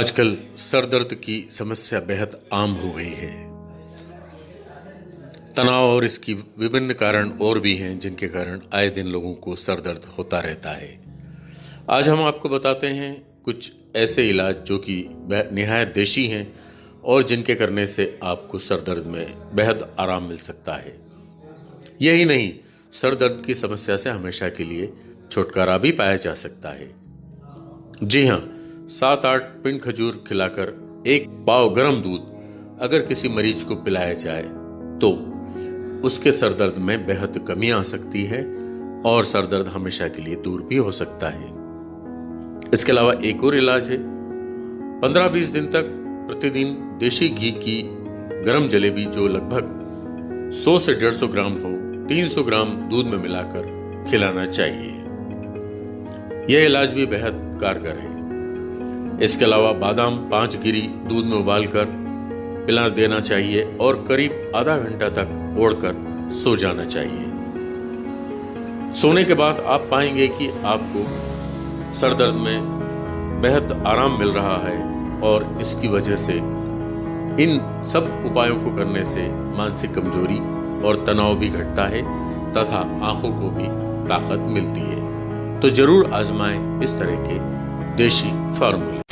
आजकल सर दर्द की समस्या बेहद आम हो गई है। तनाव और इसकी विभिन्न कारण और भी हैं, जिनके कारण आए दिन लोगों को सर दर्द होता रहता है। आज हम आपको बताते हैं कुछ ऐसे इलाज जो कि निहायत देशी हैं और जिनके करने से आपको सर दर्द में बेहद आराम मिल सकता है। यही नहीं सर दर्द की समस्या से हमेशा के लिए छुटकारा भी पाया जा सकता है। जी हाँ सात आठ पिंड खजूर खिलाकर एक पाव गर्म दूध अगर किसी मरीज़ को पिलाया जाए तो उसके सर दर्द में बेहद कमी आ सकती है और सर दर्द हमेशा के लिए दूर भी हो सकता है। इसके अलावा एक और इलाज है। पंद्रह बीस दिन तक प्रतिदिन देशी घी की गर्म जलेबी जो लगभग 100 से 150 ग्राम हो 300 ग्राम दूध में मिलाकर खिलाना चाहिए। यह इलाज भी बेहद कारगर है। इसके अलावा बादाम, पाँच गिरी दूध में उबालकर पिला देना चाहिए और करीब आधा घंटा तक ओढ़कर सो जाना चाहिए। सोने के बाद आप पाएँगे कि आपको सर दर्द में बेहद आराम मिल रहा है और इसकी वजह से इन सब उपायों को करने से मानसिक कमज़ोरी और तनाव भी घटता है तथा आँखों को भी ताकत मिलती है। तो ज़रूर आजमाएँ इस तरह के देशी फार्मूले।